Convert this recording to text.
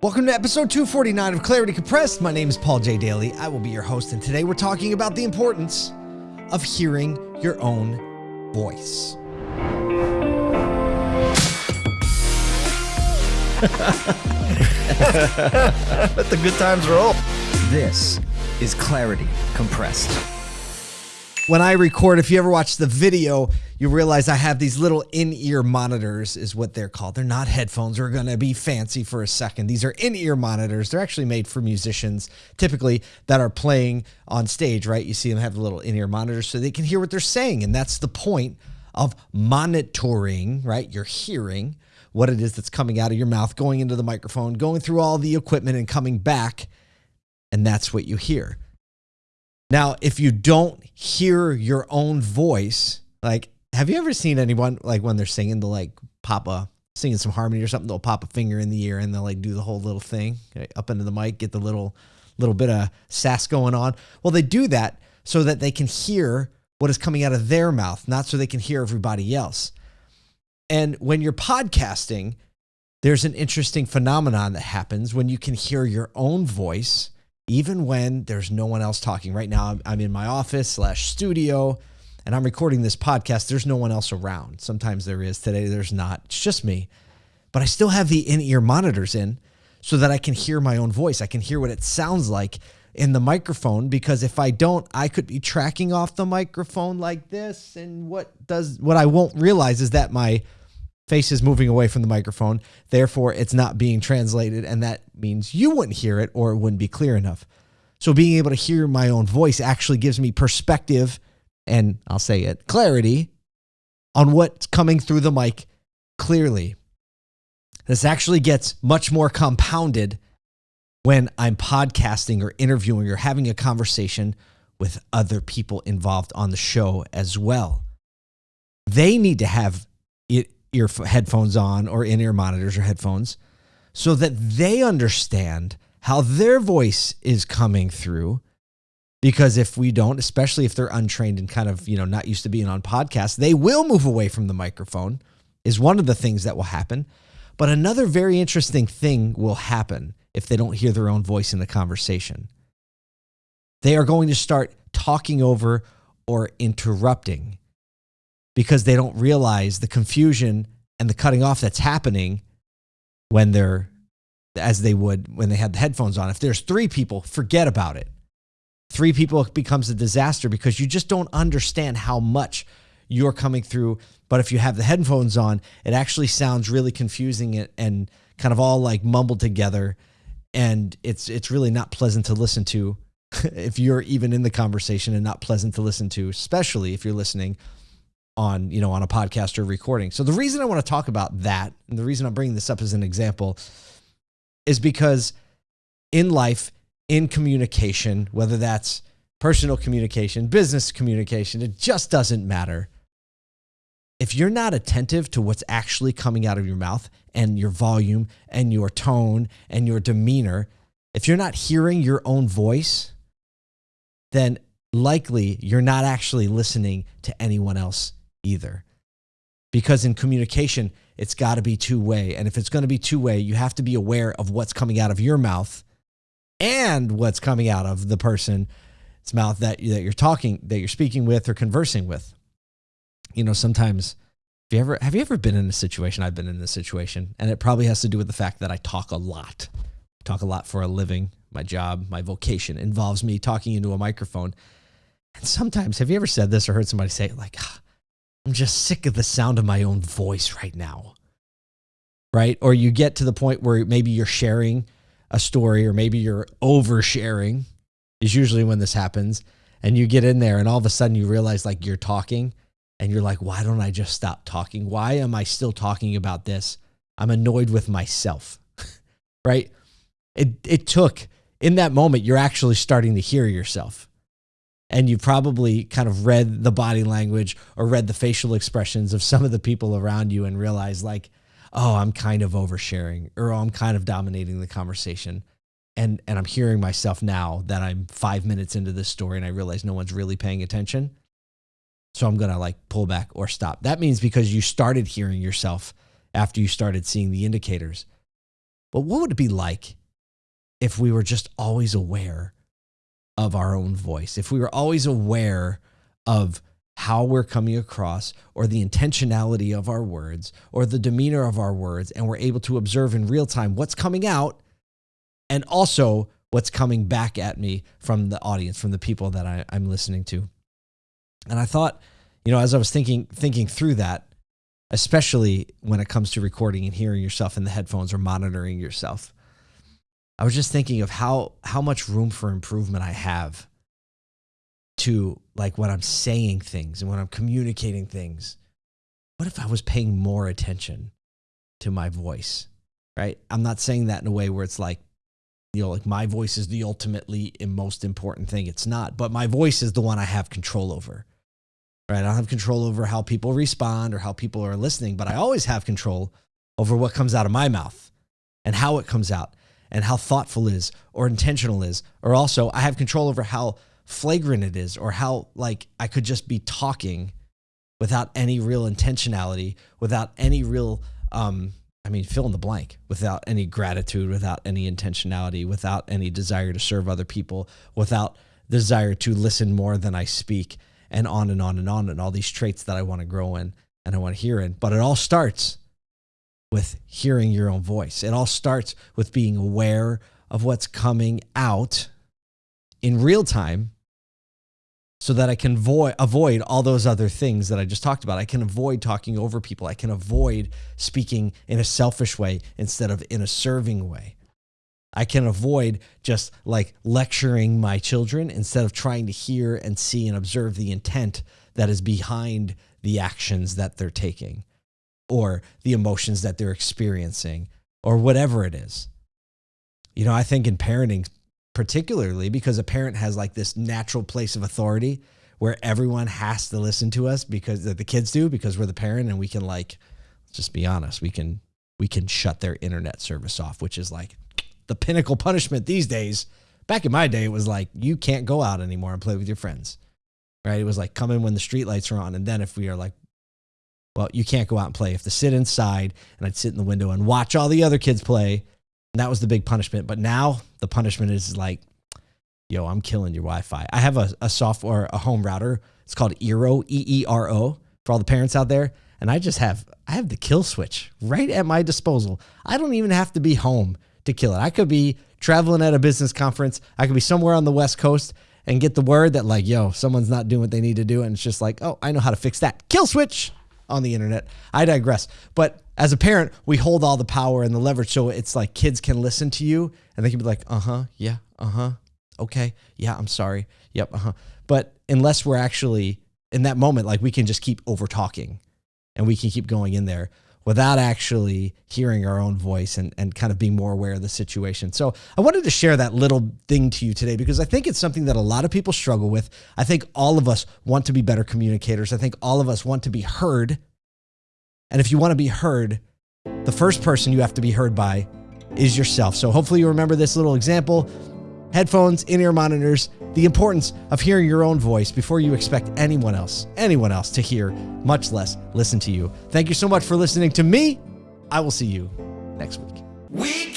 Welcome to episode 249 of Clarity Compressed. My name is Paul J. Daly. I will be your host, and today we're talking about the importance of hearing your own voice. Let the good times roll. This is Clarity Compressed. When I record, if you ever watch the video, you realize I have these little in-ear monitors is what they're called. They're not headphones. They're going to be fancy for a second. These are in-ear monitors. They're actually made for musicians typically that are playing on stage, right? You see them have the little in-ear monitors so they can hear what they're saying. And that's the point of monitoring, right? You're hearing what it is that's coming out of your mouth, going into the microphone, going through all the equipment and coming back. And that's what you hear. Now, if you don't hear your own voice, like, have you ever seen anyone like when they're singing, they'll like pop a singing some harmony or something, they'll pop a finger in the ear and they'll like do the whole little thing okay, up into the mic, get the little little bit of sass going on. Well, they do that so that they can hear what is coming out of their mouth, not so they can hear everybody else. And when you're podcasting, there's an interesting phenomenon that happens when you can hear your own voice even when there's no one else talking. Right now, I'm in my office slash studio and I'm recording this podcast. There's no one else around. Sometimes there is. Today, there's not. It's just me. But I still have the in ear monitors in so that I can hear my own voice. I can hear what it sounds like in the microphone because if I don't, I could be tracking off the microphone like this. And what does what I won't realize is that my face is moving away from the microphone. Therefore, it's not being translated. And that means you wouldn't hear it or it wouldn't be clear enough. So being able to hear my own voice actually gives me perspective and I'll say it clarity on what's coming through the mic clearly. This actually gets much more compounded when I'm podcasting or interviewing or having a conversation with other people involved on the show as well. They need to have ear headphones on or in-ear monitors or headphones so that they understand how their voice is coming through because if we don't especially if they're untrained and kind of you know not used to being on podcasts they will move away from the microphone is one of the things that will happen but another very interesting thing will happen if they don't hear their own voice in the conversation they are going to start talking over or interrupting because they don't realize the confusion and the cutting off that's happening when they're as they would when they had the headphones on. If there's three people, forget about it. Three people becomes a disaster because you just don't understand how much you're coming through. But if you have the headphones on, it actually sounds really confusing and kind of all like mumbled together. And it's it's really not pleasant to listen to if you're even in the conversation and not pleasant to listen to, especially if you're listening on you know on a podcast or recording. So the reason I want to talk about that and the reason I'm bringing this up as an example is because in life in communication whether that's personal communication, business communication, it just doesn't matter. If you're not attentive to what's actually coming out of your mouth and your volume and your tone and your demeanor, if you're not hearing your own voice, then likely you're not actually listening to anyone else either. Because in communication, it's got to be two way. And if it's going to be two way, you have to be aware of what's coming out of your mouth and what's coming out of the person's mouth that, that you're talking, that you're speaking with or conversing with. You know, sometimes have you ever have you ever been in a situation? I've been in this situation, and it probably has to do with the fact that I talk a lot. I talk a lot for a living. My job, my vocation involves me talking into a microphone. And sometimes, have you ever said this or heard somebody say, like, ah, I'm just sick of the sound of my own voice right now. Right? Or you get to the point where maybe you're sharing a story or maybe you're oversharing is usually when this happens and you get in there and all of a sudden you realize like you're talking and you're like why don't I just stop talking? Why am I still talking about this? I'm annoyed with myself. right? It it took in that moment you're actually starting to hear yourself and you probably kind of read the body language or read the facial expressions of some of the people around you and realize like oh i'm kind of oversharing or oh, i'm kind of dominating the conversation. And and i'm hearing myself now that i'm five minutes into this story and i realize no one's really paying attention. So i'm gonna like pull back or stop. That means because you started hearing yourself after you started seeing the indicators. But what would it be like if we were just always aware of our own voice? If we were always aware of how we're coming across or the intentionality of our words or the demeanor of our words and we're able to observe in real time what's coming out and also what's coming back at me from the audience from the people that I, am listening to. And i thought you know as i was thinking thinking through that especially when it comes to recording and hearing yourself in the headphones or monitoring yourself i was just thinking of how how much room for improvement i have to like when I'm saying things and when I'm communicating things. What if I was paying more attention to my voice? Right? I'm not saying that in a way where it's like, you know, like my voice is the ultimately and most important thing. It's not, but my voice is the one I have control over. Right? I don't have control over how people respond or how people are listening, but I always have control over what comes out of my mouth and how it comes out and how thoughtful is or intentional is. Or also, I have control over how flagrant it is or how like I could just be talking without any real intentionality, without any real um I mean fill in the blank, without any gratitude, without any intentionality, without any desire to serve other people, without desire to listen more than I speak and on and on and on and all these traits that I want to grow in and I want to hear in. But it all starts with hearing your own voice. It all starts with being aware of what's coming out in real time so that I can avoid avoid all those other things that I just talked about. I can avoid talking over people. I can avoid speaking in a selfish way instead of in a serving way. I can avoid just like lecturing my children instead of trying to hear and see and observe the intent that is behind the actions that they're taking or the emotions that they're experiencing or whatever it is. You know, I think in parenting, particularly because a parent has like this natural place of authority where everyone has to listen to us because the kids do because we're the parent and we can like just be honest we can we can shut their internet service off which is like the pinnacle punishment these days. Back in my day it was like you can't go out anymore and play with your friends right? It was like come in when the street lights are on and then if we are like well you can't go out and play. If to sit inside and i'd sit in the window and watch all the other kids play that was the big punishment. But now the punishment is like, yo, I'm killing your Wi Fi. I have a, a software, a home router. It's called Eero, E E R O, for all the parents out there. And I just have, I have the kill switch right at my disposal. I don't even have to be home to kill it. I could be traveling at a business conference. I could be somewhere on the West Coast and get the word that, like, yo, someone's not doing what they need to do. And it's just like, oh, I know how to fix that. Kill switch on the internet. I digress. But as a parent, we hold all the power and the leverage. So it's like kids can listen to you and they can be like, uh huh, yeah, uh huh, okay, yeah, I'm sorry, yep, uh huh. But unless we're actually in that moment, like we can just keep over talking and we can keep going in there without actually hearing our own voice and, and kind of being more aware of the situation. So I wanted to share that little thing to you today because I think it's something that a lot of people struggle with. I think all of us want to be better communicators. I think all of us want to be heard and if you want to be heard, the first person you have to be heard by is yourself. So hopefully you remember this little example. Headphones, in-ear monitors, the importance of hearing your own voice before you expect anyone else, anyone else to hear, much less listen to you. Thank you so much for listening to me. I will see you next week. We